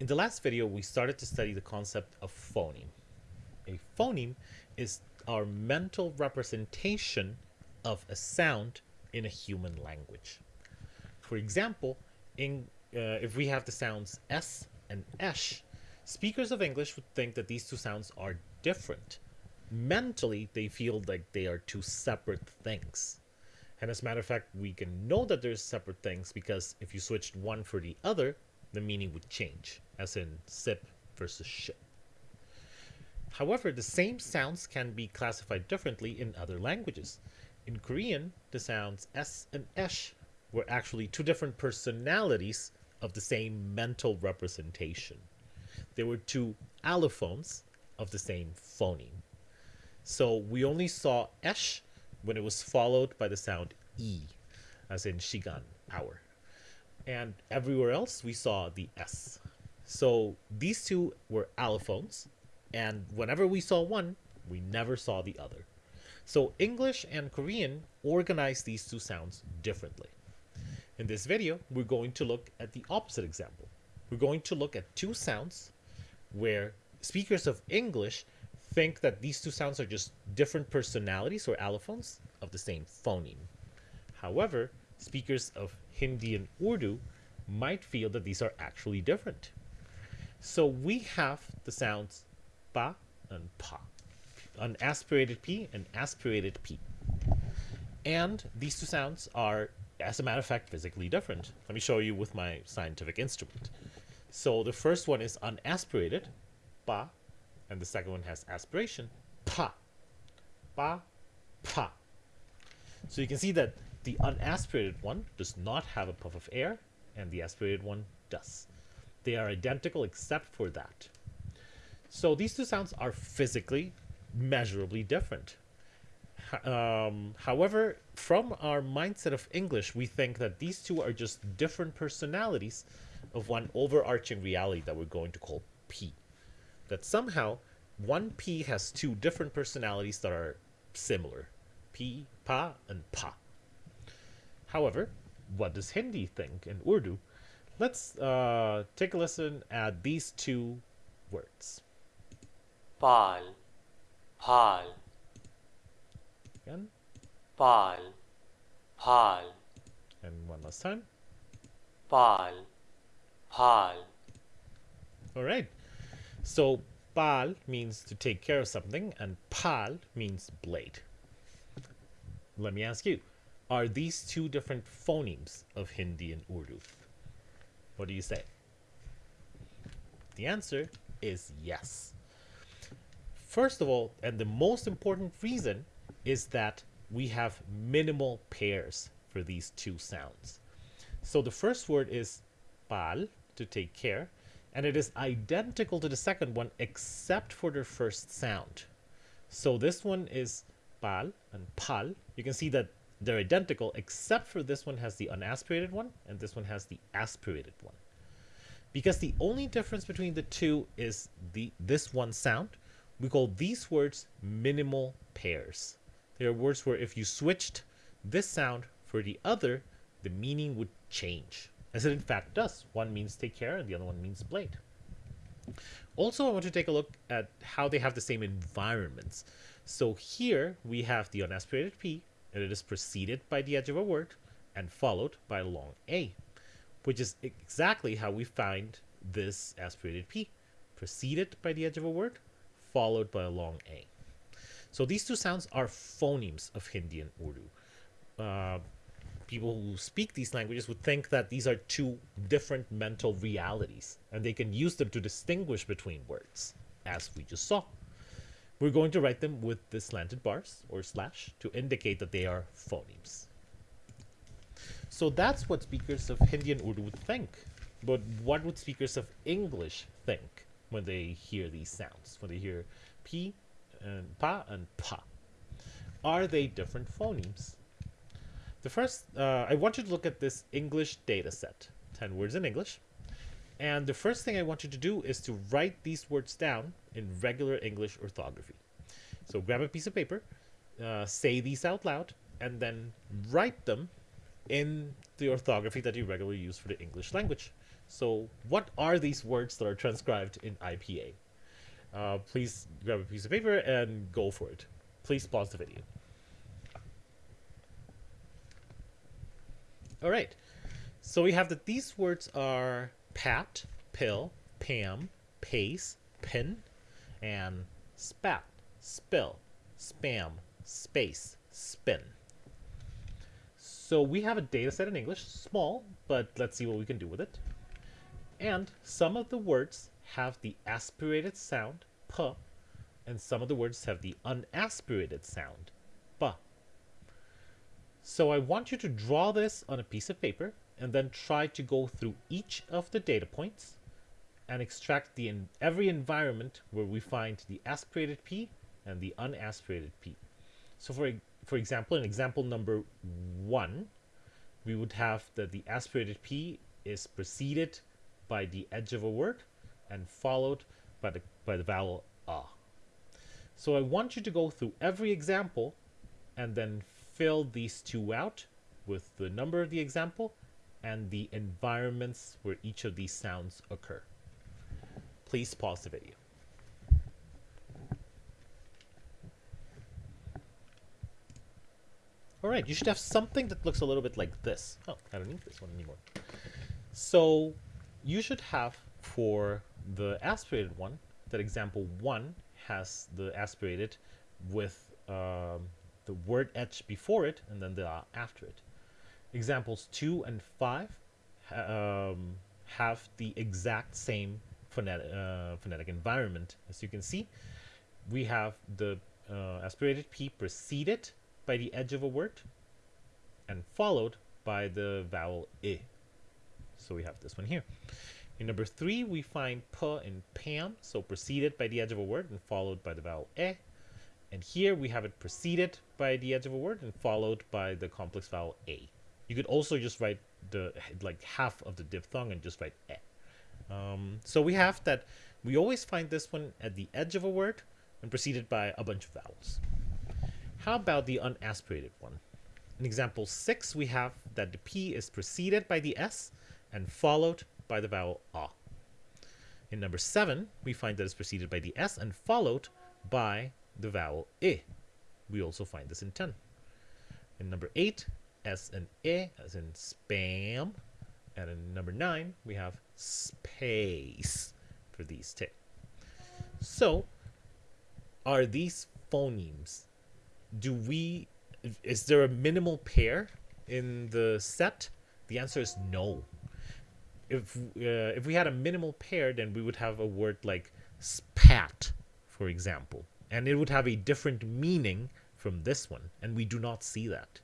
In the last video, we started to study the concept of phoneme. A phoneme is our mental representation of a sound in a human language. For example, in, uh, if we have the sounds S and esh, speakers of English would think that these two sounds are different. Mentally, they feel like they are two separate things. And as a matter of fact, we can know that there's separate things because if you switched one for the other, the meaning would change, as in sip versus ship. However, the same sounds can be classified differently in other languages. In Korean, the sounds s and esh were actually two different personalities of the same mental representation. They were two allophones of the same phoneme. So we only saw esh when it was followed by the sound e, as in shigan, hour and everywhere else we saw the S. So these two were allophones, and whenever we saw one, we never saw the other. So English and Korean organize these two sounds differently. In this video, we're going to look at the opposite example. We're going to look at two sounds where speakers of English think that these two sounds are just different personalities or allophones of the same phoneme. However, speakers of Hindi and Urdu might feel that these are actually different. So we have the sounds pa and pa, an aspirated p and aspirated p. And these two sounds are, as a matter of fact, physically different. Let me show you with my scientific instrument. So the first one is unaspirated, pa, and the second one has aspiration, pa, pa, pa. So you can see that the unaspirated one does not have a puff of air, and the aspirated one does. They are identical except for that. So these two sounds are physically measurably different. Um, however, from our mindset of English, we think that these two are just different personalities of one overarching reality that we're going to call P. That somehow one P has two different personalities that are similar. P, Pa, and Pa. However, what does Hindi think in Urdu? Let's uh, take a listen at these two words. Pal, pal. Again. Pal, pal. And one last time. Pal, pal. All right. So pal means to take care of something, and pal means blade. Let me ask you, are these two different phonemes of Hindi and Urdu? What do you say? The answer is yes. First of all, and the most important reason is that we have minimal pairs for these two sounds. So the first word is pal, to take care, and it is identical to the second one except for the first sound. So this one is pal and pal. You can see that they're identical, except for this one has the unaspirated one, and this one has the aspirated one. Because the only difference between the two is the this one sound, we call these words minimal pairs. They are words where if you switched this sound for the other, the meaning would change. As it in fact does. One means take care and the other one means blade. Also, I want to take a look at how they have the same environments. So here we have the unaspirated P and it is preceded by the edge of a word and followed by a long A, which is exactly how we find this aspirated P, preceded by the edge of a word, followed by a long A. So these two sounds are phonemes of Hindi and Urdu. Uh, people who speak these languages would think that these are two different mental realities, and they can use them to distinguish between words, as we just saw. We're going to write them with the slanted bars or slash to indicate that they are phonemes. So that's what speakers of Hindi and Urdu would think. But what would speakers of English think when they hear these sounds? When they hear P and Pa and Pa? Are they different phonemes? The first, uh, I want you to look at this English data set. 10 words in English. And the first thing I want you to do is to write these words down in regular English orthography. So grab a piece of paper, uh, say these out loud, and then write them in the orthography that you regularly use for the English language. So, what are these words that are transcribed in IPA? Uh, please grab a piece of paper and go for it. Please pause the video. All right. So we have that these words are pat, pill, pam, pace, pin, and spat, spill, spam, space, spin. So we have a data set in English, small, but let's see what we can do with it. And some of the words have the aspirated sound, p, and some of the words have the unaspirated sound, b. So I want you to draw this on a piece of paper and then try to go through each of the data points and extract the in every environment where we find the aspirated P and the unaspirated P. So for, for example, in example number one, we would have that the aspirated P is preceded by the edge of a word and followed by the, by the vowel A. So I want you to go through every example and then fill these two out with the number of the example and the environments where each of these sounds occur. Please pause the video. All right, you should have something that looks a little bit like this. Oh, I don't need this one anymore. So you should have for the aspirated one, that example one has the aspirated with um, the word edge before it and then the uh, after it. Examples two and five um, have the exact same phonetic, uh, phonetic environment. As you can see, we have the uh, aspirated P preceded by the edge of a word and followed by the vowel I. So we have this one here. In number three, we find p in Pam, so preceded by the edge of a word and followed by the vowel e. And here we have it preceded by the edge of a word and followed by the complex vowel a. You could also just write the like half of the diphthong and just write e. Um, so we have that we always find this one at the edge of a word and preceded by a bunch of vowels. How about the unaspirated one? In example 6, we have that the P is preceded by the S and followed by the vowel A. In number 7, we find that it's preceded by the S and followed by the vowel I. We also find this in 10. In number 8, S and E as in spam. And in number 9, we have space for these two. So, are these phonemes do we is there a minimal pair in the set the answer is no if uh, if we had a minimal pair then we would have a word like spat for example and it would have a different meaning from this one and we do not see that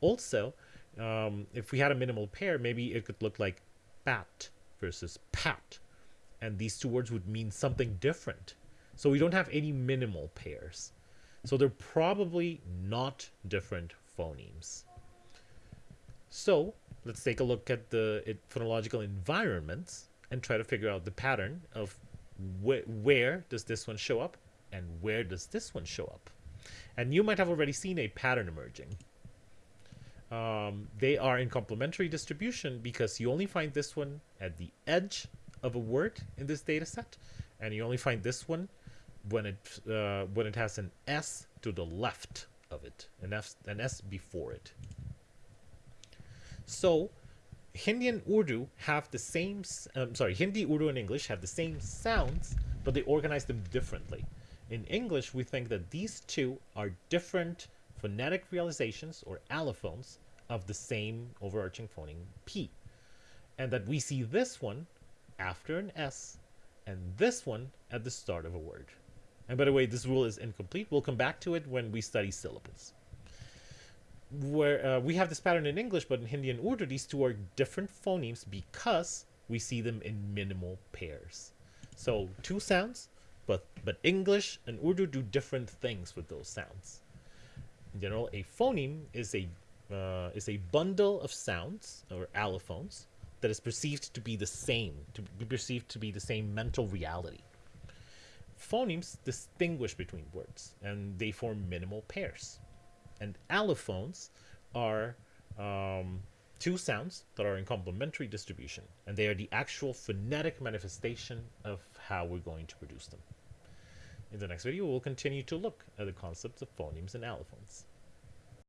also um, if we had a minimal pair maybe it could look like bat versus pat and these two words would mean something different so we don't have any minimal pairs so they're probably not different phonemes. So let's take a look at the phonological environments and try to figure out the pattern of wh where does this one show up and where does this one show up. And you might have already seen a pattern emerging. Um, they are in complementary distribution because you only find this one at the edge of a word in this data set, and you only find this one when it uh, when it has an S to the left of it, an, F, an S before it. So, Hindi and Urdu have the same, um, sorry, Hindi, Urdu, and English have the same sounds, but they organize them differently. In English, we think that these two are different phonetic realizations or allophones of the same overarching phoneme P. And that we see this one after an S and this one at the start of a word. And by the way, this rule is incomplete. We'll come back to it when we study syllables. Where uh, we have this pattern in English, but in Hindi and Urdu, these two are different phonemes because we see them in minimal pairs. So two sounds, but but English and Urdu do different things with those sounds. In general, a phoneme is a uh, is a bundle of sounds or allophones that is perceived to be the same, to be perceived to be the same mental reality phonemes distinguish between words and they form minimal pairs. And allophones are um, two sounds that are in complementary distribution, and they are the actual phonetic manifestation of how we're going to produce them. In the next video, we'll continue to look at the concepts of phonemes and allophones.